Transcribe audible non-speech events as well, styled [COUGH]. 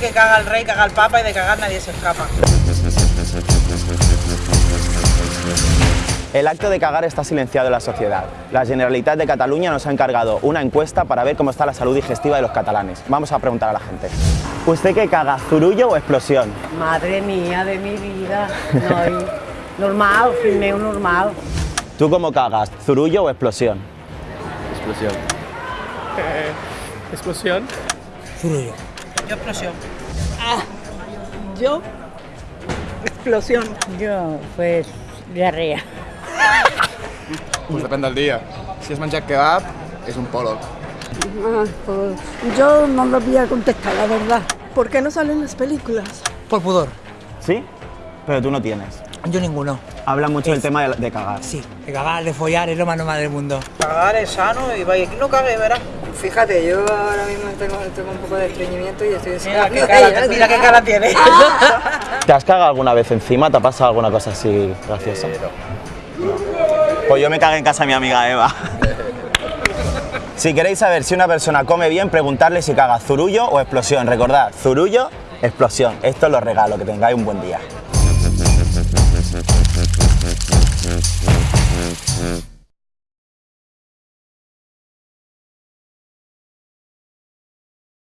caga el rey, caga el papa y de cagar nadie se escapa. El acto de cagar está silenciado en la sociedad. La Generalitat de Cataluña nos ha encargado una encuesta para ver cómo está la salud digestiva de los catalanes. Vamos a preguntar a la gente. ¿Usted qué caga, zurullo o explosión? Madre mía de mi vida. No, normal, filmeo normal. ¿Tú cómo cagas, zurullo o explosión? Explosión. Explosión. Yo explosión. Yo, explosión. Yo, pues, diarrea. Pues depèn del dia. Si has menjat kebab, és un polo. Ah, pues yo no lo voy a contestar, la verdad. ¿Por qué no salen las películas? Por pudor. ¿Sí? Pero tú no tienes. Yo ninguno. Habla mucho del tema de, de cagar. Sí, de cagar, de follar, es lo más normal del mundo. Cagar es sano y vaya, aquí no cague, verás. Fíjate, yo ahora mismo tengo, tengo un poco de estreñimiento y estoy Mira qué [LAUGHS] cara, mira qué cara tiene. [LAUGHS] ¿Te has cagado alguna vez encima? ¿Te ha pasado alguna cosa así graciosa? Pues yo me cagué en casa de mi amiga Eva. [LAUGHS] si queréis saber si una persona come bien, preguntarle si caga zurullo o explosión. Recordad, zurullo, explosión. Esto os lo regalo, que tengáis un buen día.